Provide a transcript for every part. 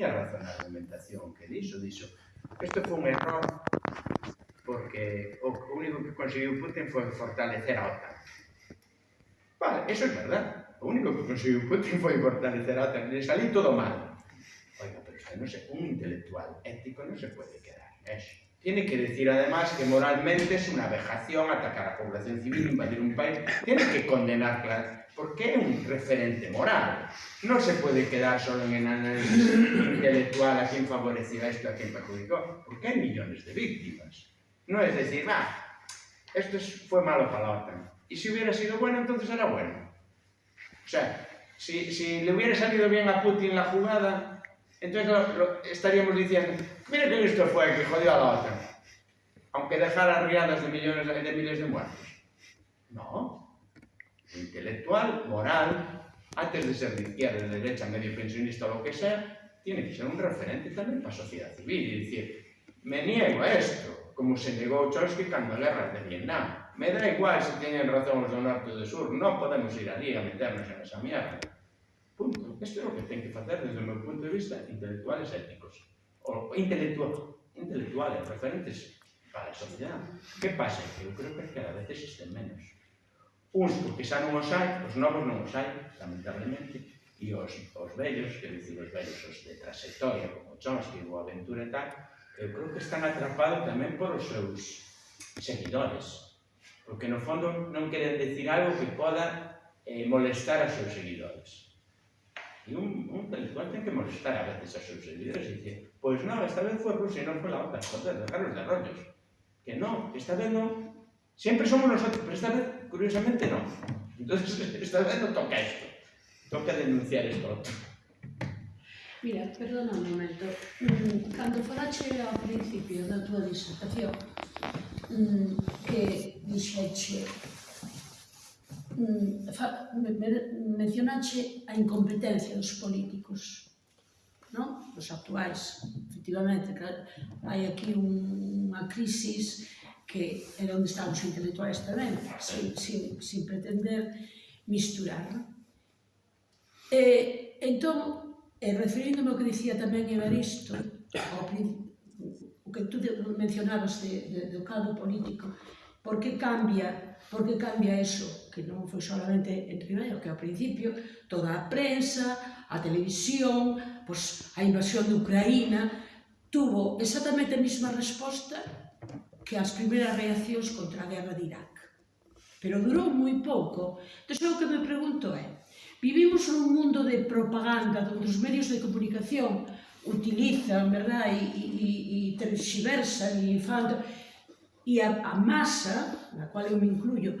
tiña razón a argumentación que dixo, dixo, isto foi un error porque o único que conseguiu Putin foi fortalecer a OTAN. Vale, eso é verdad. O único que conseguiu Putin foi fortalecer a OTAN, e salí todo mal. Oiga, pero isto non se, un intelectual ético non se pode quedar. Eso. Tiene que decir además que moralmente es una vejación atacar a la población civil, invadir un país. Tiene que condenar porque es un referente moral. No se puede quedar solo en el análisis intelectual a quién favoreció esto, a quién perjudicó, porque hay millones de víctimas. No es decir, va, esto fue malo para la OTAN. Y si hubiera sido bueno, entonces era bueno. O sea, si, si le hubiera salido bien a Putin la jugada, entonces lo, lo, estaríamos diciendo, mire que listo fue que jodió a la OTAN, aunque dejara riadas de millones de miles de muertos. No. intelectual, moral, antes de ser de izquierda, de derecha, medio pensionista o lo que sea, tiene que ser un referente también para a sociedad civil y decir, me niego a esto, como se negó Trotsky cuando la guerra de Vietnam. Me da igual se teñen razón os do norte ou do sur, non podemos ir ali a meternos en esa mierda. Punto. Isto é o que ten que facer desde o meu punto de vista, intelectuales éticos. O intelectual, intelectuales, referentes para a sociedade. Que pasa? Que creo que cada vez existen menos. Uns porque xa non os hai, os novos non os hai, lamentablemente, e os, os vellos, que dicir os vellos, os de trayectoria, como Chons, que o Aventura e tal, eu creo que están atrapados tamén por os seus seguidores. Porque no fondo non queren decir algo que poda eh, molestar aos seus seguidores. E un, un intelectual ten que molestar a veces aos seus seguidores e dicir, pois non, esta vez foi Rusia e non foi la otra, joder, de Carlos de rollos. Que non, esta vez non, sempre somos nosotros, pero esta vez curiosamente non. Entonces, esta vez non toca isto. Toca denunciar isto outro. Mira, perdona un momento. Mm, Cando falache ao principio da túa disertación, mm, que dixeche mm, mencionache a incompetencia dos políticos non? os actuais efectivamente hai aquí unha crisis que é onde están os intelectuais tamén, sin, sin, sin pretender misturar. E, entón, e referíndome ao que dicía tamén Evaristo, ao o que tú mencionabas de, de, do caldo político, por que cambia por que cambia eso, que non foi solamente en Ribeiro, que ao principio toda a prensa, a televisión, pois, a invasión de Ucraína, tuvo exactamente a mesma resposta que as primeiras reaccións contra a guerra de Irak. Pero durou moi pouco. Entón, o que me pregunto é, vivimos un mundo de propaganda onde os medios de comunicación utilizan, verdad, e, e, e terxiversan e fan... E a, a masa, na cual eu me incluyo,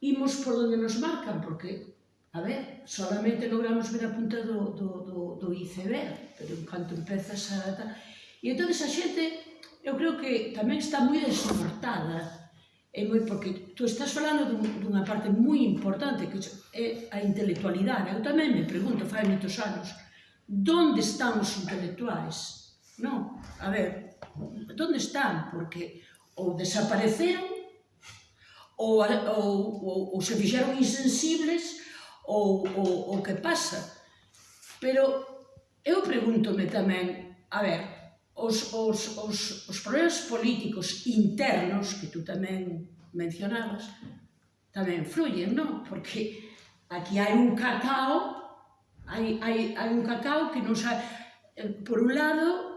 imos por onde nos marcan, porque, a ver, solamente logramos ver a punta do, do, do, do iceberg, pero en canto empezas a... E entón a xente eu creo que tamén está moi desoportada é moi porque tú estás falando dun, dunha parte moi importante que é a intelectualidade. Eu tamén me pregunto, fai moitos anos, onde están os intelectuais? Non, a ver, onde están? Porque ou desapareceron ou, ou, ou, ou se fixeron insensibles ou, ou, ou que pasa. Pero eu pregúntome tamén, a ver, os, os, os, os problemas políticos internos, que tú tamén mencionabas, tamén fluyen, non? Porque aquí hai un cacao, hai, hai, hai un cacao que non sabe... Eh, por un lado,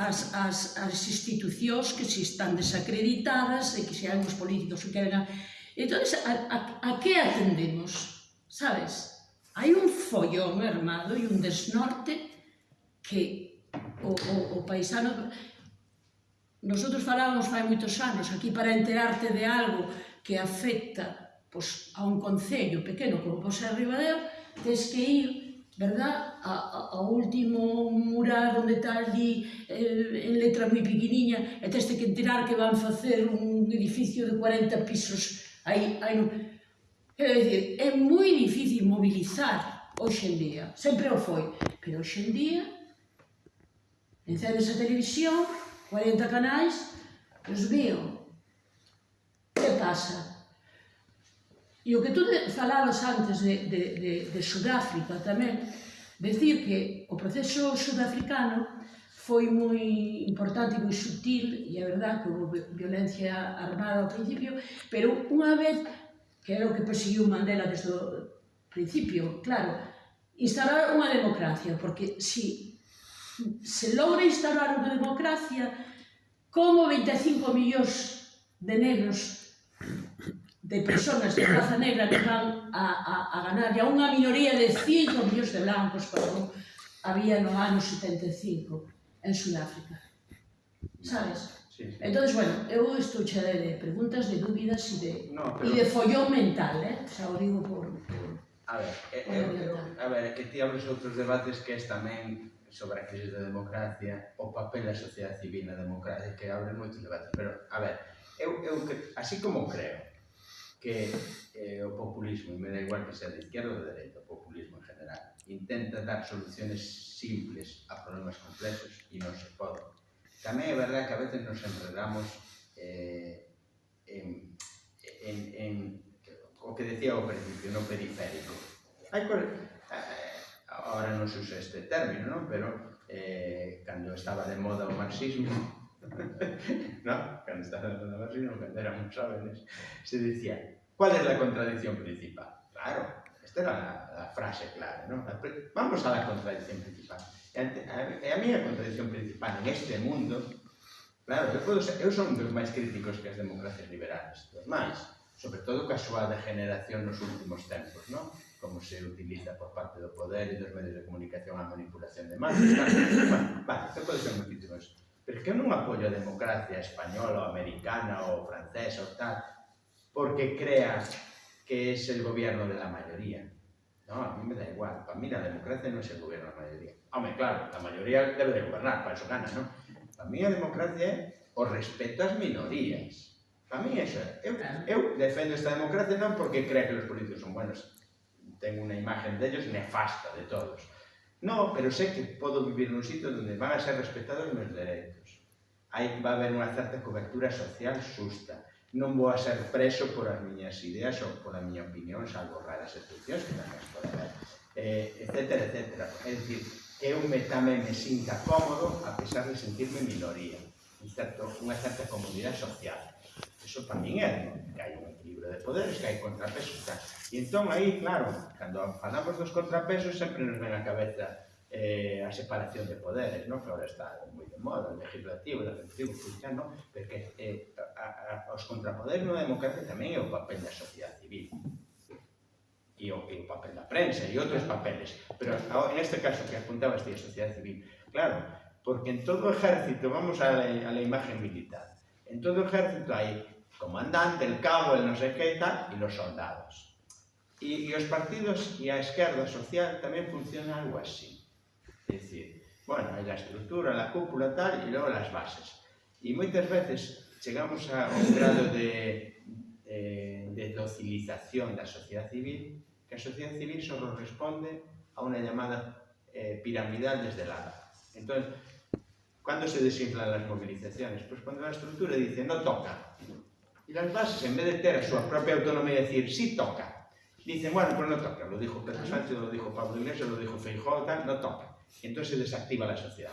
as, as, as institucións que se están desacreditadas e que se hai uns políticos que queren... A... Entón, a, a, a que atendemos? Sabes? Hai un follón armado e un desnorte que o, o, o paisano... Nosotros falábamos fai moitos anos aquí para enterarte de algo que afecta pois, a un concello pequeno como pode ser Ribadeo, tens que ir verdad, a, a, ao último mural onde está ali eh, en letra moi pequeniña e tens que enterar que van facer un edificio de 40 pisos aí, aí no... é, dicir, é moi difícil mobilizar hoxe en día, sempre o foi, pero hoxe en día Encendes a televisión, 40 canais, os veo. Que pasa? E o que tú falabas antes de, de, de, de Sudáfrica tamén, decir que o proceso sudafricano foi moi importante e moi sutil, e é verdad que houve violencia armada ao principio, pero unha vez, que era o que perseguiu Mandela desde o principio, claro, instalar unha democracia, porque si se logra instaurar unha democracia, como 25 millóns de negros, de personas de raza negra que van a, a, a ganar, e a unha minoría de 5 millóns de blancos, como había no ano 75 en Sudáfrica. Sabes? Sí, sí. Entón, bueno, eu estou che de preguntas, de dúbidas e de, no, pero... e de follón mental, eh? O sea, o digo por... por... A ver, é, é, é, a ver, que ti abres outros debates que es tamén sobre a crise da democracia, o papel da sociedade civil na democracia, que abre moitos debates. Pero, a ver, eu, eu así como creo que eh, o populismo, e me da igual que sea de izquierda ou de dereita, o populismo en general, intenta dar soluciones simples a problemas complexos e non se pode. Tamén é verdad que a veces nos enredamos eh, en, en, en o que decía ao principio, no periférico. Hai, eh, ahora non se usa este término, non? pero eh, cando estaba de moda o marxismo, no? cando estaba de moda o marxismo, cando éramos jóvenes, se decía, ¿cuál es la contradicción principal? Claro, esta era la, la frase clave, ¿no? La, vamos a la contradicción principal. E a, a, a mí contradicción principal en este mundo, claro, eu, podo, eu son dos máis críticos que as democracias liberales, dos máis, sobre todo coa súa degeneración nos últimos tempos, non? como se utiliza por parte do poder e dos medios de comunicación a manipulación de masas. Bueno, vale, que pode ser moitísimas. Pero que eu non apoio a democracia española ou americana ou francesa ou tal, porque crea que es el gobierno de la mayoría. No, a mí me da igual. Para mí la democracia no es el gobierno de la mayoría. Hombre, claro, la mayoría debe de gobernar, para eso gana, ¿no? Para mí a democracia é o respeto ás minorías. Para mí eso é. Eu, eu defendo esta democracia non porque crea que os políticos son buenos, tengo una imagen de ellos nefasta, de todos. No, pero sé que puedo vivir en un sitio donde van a ser respetados mis derechos. Aí va a haber unha certa cobertura social susta. Non vou a ser preso por as miñas ideas ou pola miña opinión, salvo raras excepcións que tamén pode haber, eh, etcétera, etcétera. É dicir, que eu me tamén me sinta cómodo a pesar de sentirme minoría, un certo, unha certa comodidade social. Eso tamén é que hai un equilibrio de poderes, que hai contrapesos. Tal. E entón, aí, claro, cando falamos dos contrapesos, sempre nos ven a cabeza eh, a separación de poderes, non? que agora está moi de moda, o legislativo, o executivo, o judicial, non? porque eh, a, a, os contrapoderes na democracia tamén é o papel da sociedade civil e o, e o papel da prensa e outros papeles. Pero en este caso que apuntabas ti a sociedade civil, claro, porque en todo o ejército, vamos a la, a la imagen militar, en todo o ejército hai comandante, el cabo, el no sé qué tal, y los soldados. Y, y os partidos y a esquerda social tamén funciona algo así. É dicir, bueno, hai a estrutura, a cúpula tal, e logo as bases. E moitas veces chegamos a un grado de, de, de docilización da sociedade civil que a sociedade civil só responde a unha llamada eh, piramidal desde lado. Entón, cando se desinflan as movilizaciones? Pois pues cando a estrutura dice, non toca, Y las bases, en vez de tener su propia autonomía y decir, sí toca, dicen, bueno, pues no toca. Lo dijo Pedro Sánchez, lo dijo Pablo Iglesias, lo dijo Feijóo, tal, no toca. Entonces se desactiva la sociedad.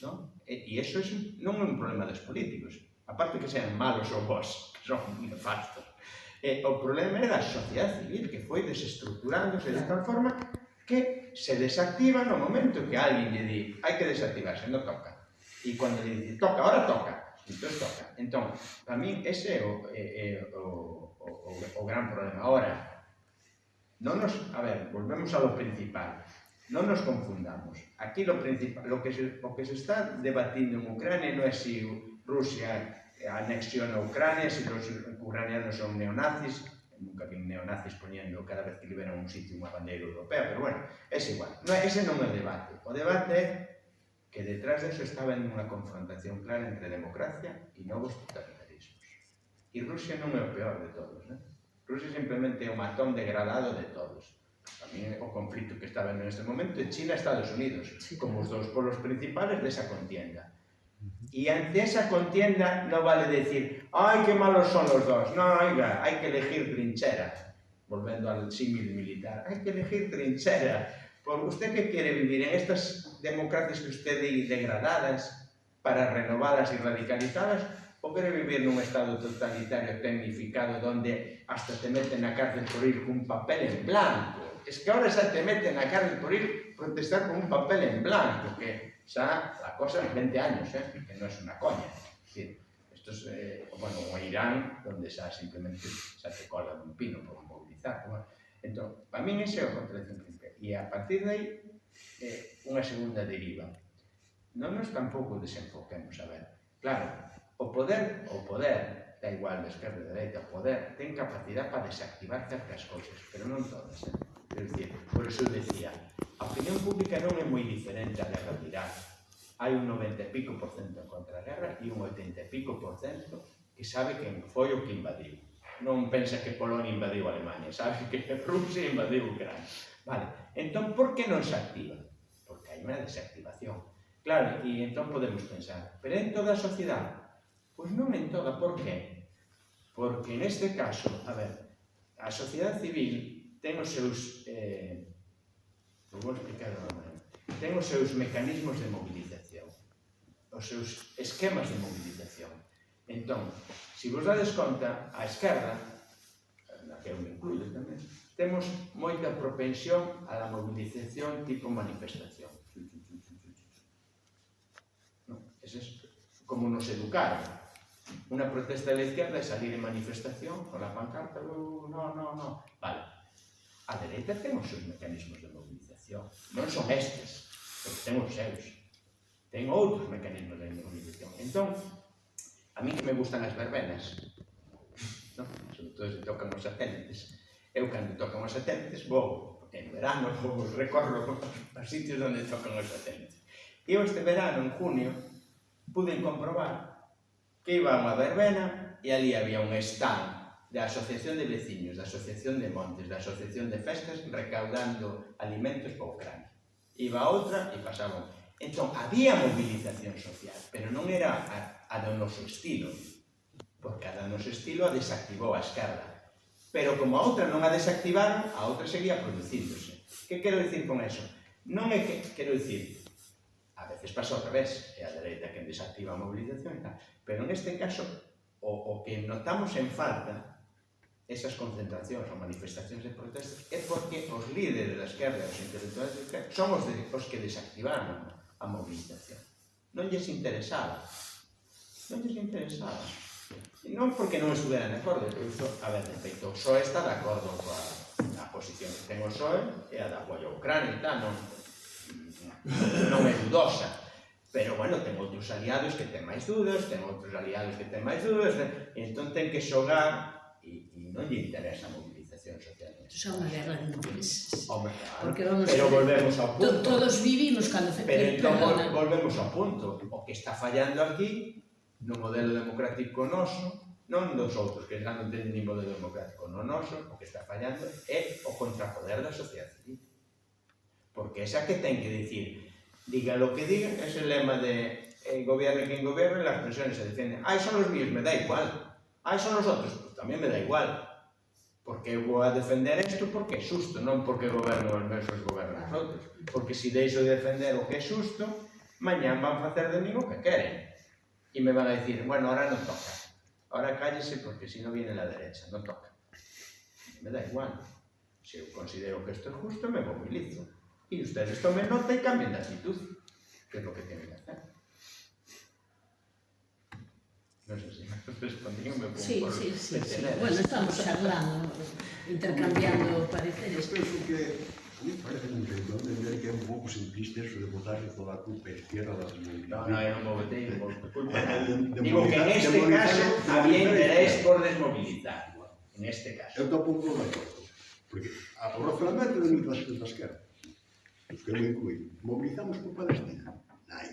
¿no? Y eso es no un problema de los políticos, aparte que sean malos o vos, que son nefastos. Eh, o problema é da sociedade civil que foi desestructurándose de tal forma que se desactiva no momento que alguén lle di hai que desactivarse, non toca. E cando lle dice, toca, ahora toca, Entón, toca. Entón, para min ese é o, é, é o, o, o, o gran problema. Ahora, non nos, a ver, volvemos ao principal. Non nos confundamos. Aquí lo principal, lo que se, o que se está debatindo en Ucrania non é se si Rusia anexiona a Ucrania, se si os ucranianos son neonazis, nunca vi neonazis poñendo cada vez que liberan un sitio unha bandeira europea, pero bueno, é igual. No, ese non é o debate. O debate é que detrás de eso estaba en unha confrontación clara entre democracia e novos totalitarismos. E Rusia non é o peor de todos. Né? Rusia simplemente é o matón degradado de todos. Tamén o conflito que está vendo neste momento é China e Estados Unidos, como os dous polos principales desa contienda. E ante esa contienda no vale decir ¡Ay, que malos son los dos! No, oiga, hai que elegir trinchera. Volvendo al símil militar. Hai que elegir trinchera. Por usted que quere vivir en estas democracias que usted di degradadas para renovadas e radicalizadas ou quere vivir nun estado totalitario tecnificado donde hasta te meten na cárcel por ir cun papel en blanco? Es que ahora xa te meten na cárcel por ir protestar con un papel en blanco que xa a cosa en 20 años eh, que non é unha coña. Es decir, estos, eh, bueno, o Irán donde xa simplemente xa te cola un pino por movilizar bueno. entón, para min ese é o contradicción principal e a partir de aí eh, unha segunda deriva. Non nos tampouco desenfoquemos, a ver. Claro, o poder, o poder, da igual, de esquerda, da dereita, o poder ten capacidade para desactivar certas cousas, pero non todas. Eh? Es decir, por eso decía, a opinión pública non é moi diferente a guerra de Irán. Hai un 90 e pico por cento contra a guerra e un 80 e pico por cento que sabe quen foi o que invadiu. Non pensa que Polonia invadiu Alemania, sabe que Rusia invadiu Ucrania. Vale, entón, por que non se activa? Porque hai unha desactivación. Claro, e entón podemos pensar, pero en toda a sociedade? Pois non en toda, por que? Porque neste caso, a ver, a sociedade civil ten os seus... Eh, vou explicar de maneira. Ten os seus mecanismos de mobilización, os seus esquemas de mobilización. Entón, se vos dades conta, a esquerda, na que eu me incluyo tamén, temos moita propensión á mobilización tipo manifestación. No, es eso. como nos educaron. Una protesta de la izquierda es salir en manifestación con la pancarta, uh, no, no, no. Vale. A dereita temos os mecanismos de mobilización. Non son estes, porque temos os seus. Ten outros mecanismos de mobilización. Entón, a mí que me gustan as verbenas, no? sobre todo se tocan os satélites, Eu cando tocan os satélites vou en verano, vou recorro os sitios onde tocan os satélite. Eu este verano, en junio, pude comprobar que iba a unha verbena e ali había un stand da Asociación de Veciños, da Asociación de Montes, da Asociación de Festas, recaudando alimentos para Ucrania. Iba outra e pasaba. Entón, había movilización social, pero non era a, a do noso estilo, porque a do noso estilo a desactivou a esquerda. Pero como a outra non a desactivaron, a outra seguía producíndose. Que quero dicir con eso? Non é que, quero dicir, a veces pasa ao revés, é a dereita que desactiva a mobilización e tal, pero neste caso, o, o que notamos en falta esas concentracións ou manifestacións de protestas é porque os líderes da esquerda, os intelectuales da esquerda, son os, de, os que desactivaron a mobilización. Non lles interesaba. Non lles interesaba. Non porque non estuderan de acordo, iso, a ver, de feito, o PSOE está de acordo coa a posición que ten o PSOE e a da apoio a Ucrania e tal, non, non é dudosa. Pero, bueno, ten outros aliados que ten máis dudas, ten outros aliados que ten máis dudas, e entón ten que xogar e, e non lle interesa a movilización social. Isto é unha guerra de intereses. Hombre, claro, Porque vamos pero volvemos ao punto. Todos vivimos cando... Pero entón perdona. volvemos ao punto. O que está fallando aquí no modelo democrático noso, non dos outros, que xa non teñen nin modelo democrático no noso, o que está fallando é o contrapoder da sociedade civil. Porque esa que ten que dicir, diga lo que diga, ese lema de eh, gobierne quen gobierne, las pensiones se defienden. Ai, son os míos, me da igual. Ai, son os outros, pues tamén me da igual. Porque eu vou a defender isto porque é xusto, non porque goberno os mesos gobernan os outros. Porque se deixo de defender o que é xusto, mañán van facer de mí o que queren. E me van a decir, bueno, ahora non toca. Ahora cállese porque si no viene la derecha, non toca. Me da igual. Eu considero que isto é justo, me movilizo. Y ustedes tomen nota y cambien de actitud, que es lo que tienen que hacer. No sé si me respondí o me pongo Sí, por sí, sí, sí. Bueno, estamos charlando, intercambiando pareceres. penso que a mí parece un entender que é un pouco simplista eso de botarle toda a culpa izquierda da comunidade. Non, eu non botei culpa. Digo que en neste caso había interés por desmobilizar. En este caso. Eu tampouco non acordo. Porque a o razonamento de mil da esquerda, os que me incluí, mobilizamos por Palestina. Nai.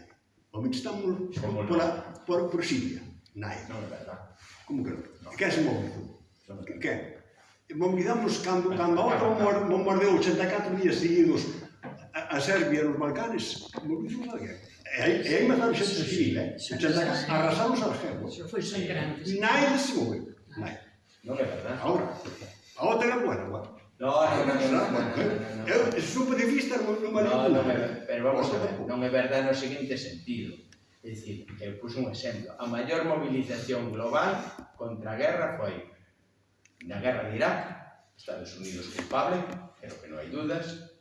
Mobilizamos por, por, por Siria. Nai. Non é verdad. Como que non? No. Que se mobilizou? Quen? movidamos cando, cando a outra bombardeou 84 días seguidos a, a Serbia nos Balcanes, movidimos a guerra. E aí, aí mataron xente civil, eh? 84, arrasamos a guerra. Foi sangrante. Eh, Nai se moveu. Nai. Non é verdade. Ahora, a outra era buena, bueno. No, no, no, no, no, no, no. Eu, super de vista, non No, pero vamos a ver, non é verdade no seguinte sentido. É dicir, eu pus un exemplo. A maior mobilización global contra a guerra foi na guerra de Irak, Estados Unidos culpable, creo que non hai dudas,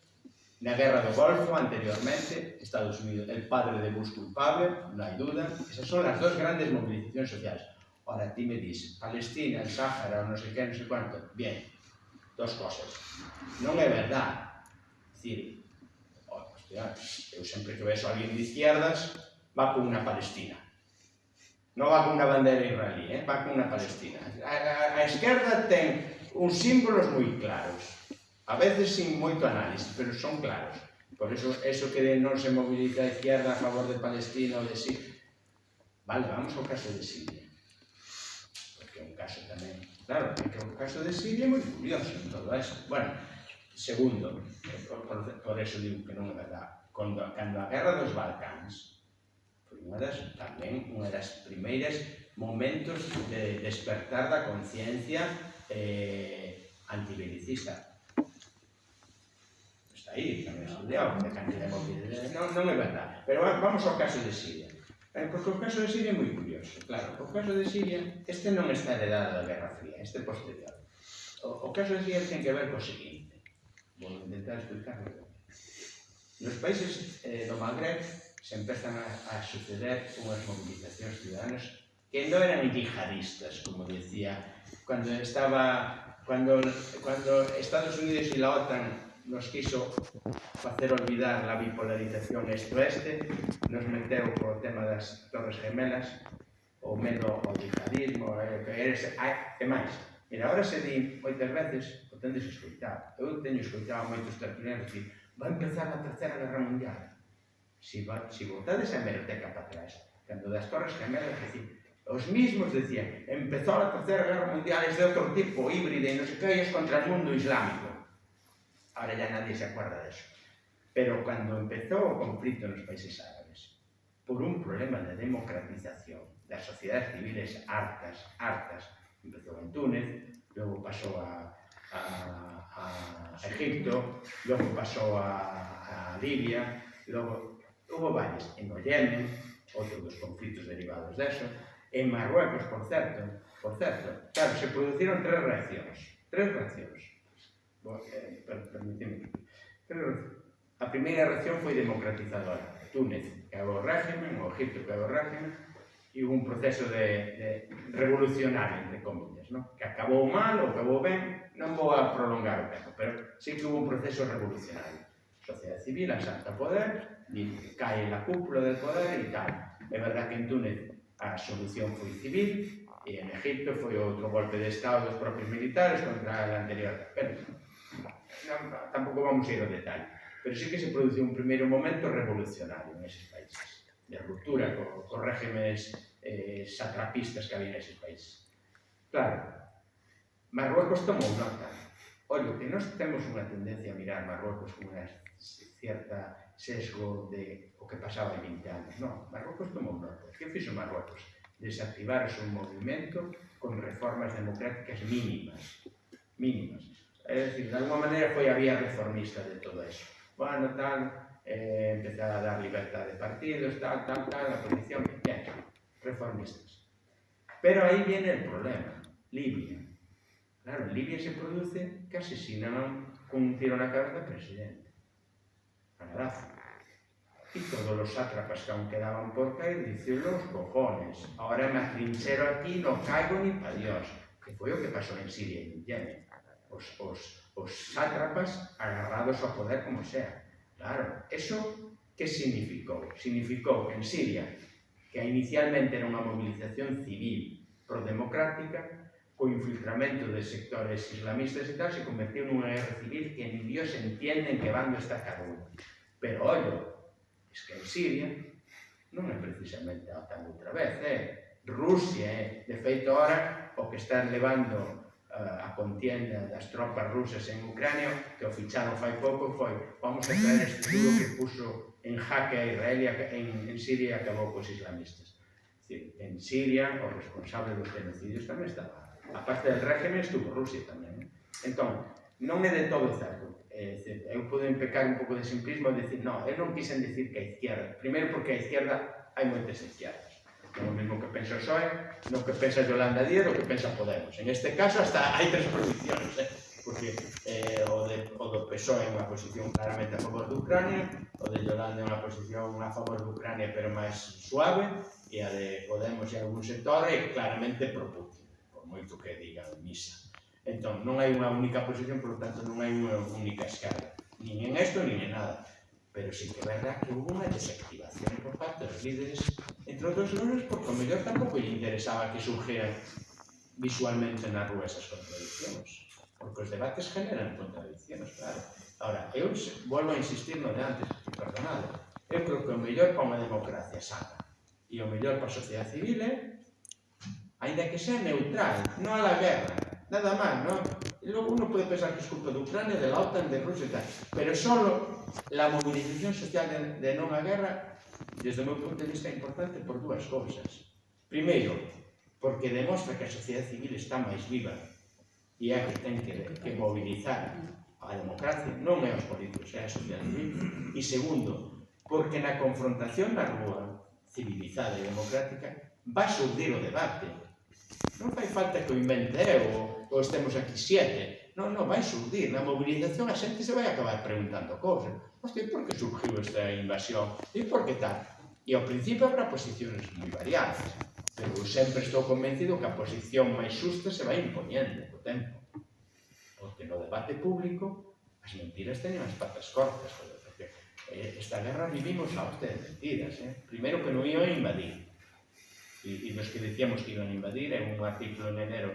na guerra do Golfo anteriormente, Estados Unidos, el padre de Bush culpable, non hai duda, esas son as dos grandes movilizacións sociais. Ora, ti me dis, Palestina, el Sáhara, non sei que, non sei cuánto, bien, dos cosas. Non é verdad, dicir, oh, hostia, eu sempre que vexo alguén de izquierdas, va con unha Palestina. Non va cunha bandeira israelí, eh? va cunha palestina. A, a, a esquerda ten uns símbolos moi claros, a veces sin moito análisis, pero son claros. Por eso, eso que de non se mobiliza a izquierda a favor de Palestina ou de Siria. Vale, vamos ao caso de Siria. Porque é un caso tamén... Claro, porque o caso de Siria é moi curioso en todo eso. Bueno, segundo, por, por, por eso digo que non é verdad. Cando, cando a guerra dos Balcáns, unha das, tamén unha das primeiras momentos de despertar da conciencia eh, antibelicista. Está aí, tamén estudiado, de cantidad de non, non é verdade. Pero vamos ao caso de Siria. Eh, porque o caso de Siria é moi curioso. Claro, o caso de Siria, este non está heredado da Guerra Fría, este posterior. O, o caso de Siria ten que ver co seguinte. Vou intentar explicarlo. Nos países eh, do Magreb se empezan a, a suceder unhas movilizacións ciudadanas que non eran yihadistas, como decía, cando estaba cando, cando Estados Unidos e la OTAN nos quiso facer olvidar a bipolarización este-oeste, nos meteu co tema das Torres Gemelas, o medo ao yihadismo, eh, que eres, e máis. Mira, agora se di moitas veces, o tendes escoitado. Eu teño escoitado moitos tertulianos que va a empezar a Terceira Guerra Mundial. Si, si votades a hemeroteca para atrás, cando das Torres Gemelas, decir, os mismos decían, empezou a Terceira Guerra Mundial, es de outro tipo, híbrida e non sei que, es contra o mundo islámico. Ahora ya nadie se acuerda de eso. Pero cando empezou o conflito nos países árabes, por un problema de democratización das sociedades civiles hartas, hartas, empezou en Túnez, logo pasou a, a, a Egipto, logo pasou a, a Libia, logo Como varias en o Yemen, outro dos conflitos derivados deso, en Marruecos, por certo, por certo, claro, se produciron tres reaccións, tres reaccións. Bo, eh, per, permitime. Tres reaccións. A primeira reacción foi democratizadora. Túnez cagou o régimen, o Egipto cagou o régimen, e un proceso de, de revolucionario, entre comillas, no? que acabou mal ou acabou ben, non vou a prolongar o tempo, pero sí que hubo un proceso revolucionario. Sociedade civil, a Santa Poder, cae na cúpula del poder e tal. É verdad que en Túnez a solución foi civil e en Egipto foi outro golpe de Estado dos propios militares contra a anterior. Pero non, tampouco vamos a ir ao detalle. Pero sí que se produciu un primeiro momento revolucionario en eses países, de ruptura co, co régimenes eh, satrapistas que había neses países. Claro, Marruecos tomou nota Olha, que nós temos unha tendencia a mirar Marrocos con unha cierta sesgo de o que pasaba hai 20 anos. Non, Marrocos tomou nota. Que fixo Marrocos? Desactivar o seu movimento con reformas democráticas mínimas. Mínimas. É dicir, de alguma maneira foi a vía reformista de todo eso. Bueno, tal, eh, empezar a dar libertad de partidos, tal, tal, tal, a posición, bien, reformistas. Pero aí viene el problema. Libia. Claro, en Libia se produce que asesinaban con un tiro na cabeza al presidente, a Gaddafi. Y todos los sátrapas que aún quedaban por caer dicen los cojones, ahora me atrinchero aquí, no caigo ni para Dios. Que foi o que pasou en Siria en Yemen. Os, os, os sátrapas agarrados ao poder como sea. Claro, eso que significou? Significou en Siria que inicialmente era unha movilización civil prodemocrática co infiltramento de sectores islamistas e tal, se convertiu nunha guerra civil que en Dios entienden que bando está cada un. Pero, ollo, es que en Siria non é precisamente a OTAN outra vez, é eh? Rusia, eh? de feito, ora, o que están levando uh, a contienda das tropas rusas en Ucrania, que o ficharon fai pouco, foi vamos a traer este duro que puso en jaque a Israel e en, en Siria acabou cos islamistas. Decir, en Siria, o responsable dos genocidios tamén estaba aparte del régimen, estuvo Rusia tamén. Entón, ¿eh? non é de todo certo. É, dicir, eu podo pecar un pouco de simplismo e dicir, non, eu non quisen dicir que a izquierda. Primeiro porque a izquierda hai moitas izquierdas. Non o mesmo que pensa o PSOE, non que pensa Yolanda Díaz, o que pensa Podemos. En este caso, hasta hai tres posicións. Eh? porque eh, o, de, o do PSOE é unha posición claramente a favor de Ucrania, o de Yolanda é unha posición a favor de Ucrania pero máis suave, e a de Podemos e algún sector é claramente pro Putin moito que diga a misa. Entón, non hai unha única posición, por tanto, non hai unha única escala. Nin en esto, nin en nada. Pero sí que é verdad que hubo unha desactivación por parte dos líderes, entre outros lunes, porque o mellor tampouco lle interesaba que surgeran visualmente na rúa esas contradiccións. Porque os debates generan contradiccións, claro. Ahora, eu volvo a insistir no de antes, perdonado. Eu creo que o mellor para unha democracia sana e o mellor para a sociedade civil é Ainda que sea neutral, non a la guerra. Nada máis, non? Logo uno pode pensar que es culpa de Ucrania, de la OTAN, de Rusia e tal. Pero solo la movilización social de, de non a guerra, desde o meu punto de vista, é importante por dúas cousas. Primeiro, porque demostra que a sociedade civil está máis viva e é que ten que, que movilizar a democracia, non é os políticos, é a sociedade civil. E segundo, porque na confrontación na rúa civilizada e democrática va a o debate Non fai falta que o invente eh, eu ou estemos aquí siete. Non, non, vai surdir. Na mobilización a xente se vai acabar preguntando cousas. Hostia, por que surgiu esta invasión? E por que tal? E ao principio habrá posicións moi variadas. Pero eu sempre estou convencido que a posición máis xusta se vai imponendo co tempo. Porque no debate público as mentiras teñen as patas cortas. Porque eh, esta guerra vivimos a hostia de mentiras. Eh? Primeiro que non iba a invadir e, e nos que decíamos que iban a invadir, en un artículo en enero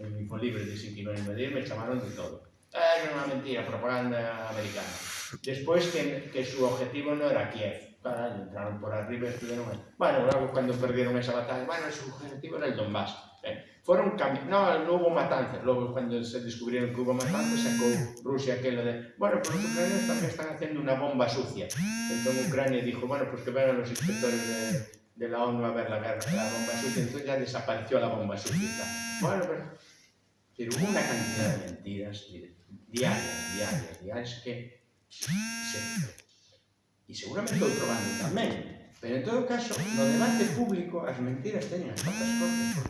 en Infolibre dicen que iban a invadir, me chamaron de todo. Ah, era unha mentira, propaganda americana. Despois que, que su objetivo non era Kiev, entraron por arriba e estuvieron... Bueno, luego cuando perdieron esa batalla, bueno, su objetivo era el Donbass. Eh, fueron no, no hubo matanzas, luego cuando se descubrieron que hubo matanzas, sacó Rusia aquello de, bueno, pues los ucranianos también están haciendo una bomba sucia. Entonces Ucrania dijo, bueno, pues que vengan los inspectores de, de la ONU a ver la, guerra, la bomba sucia, entonces ya desapareció la bomba sucia. Bueno, pero, pero hubo una cantidad de mentiras diarias, diarias, diarias que se, e seguramente outro bando tamén, pero en todo caso, no debate público as mentiras teñen as patas cortas, porque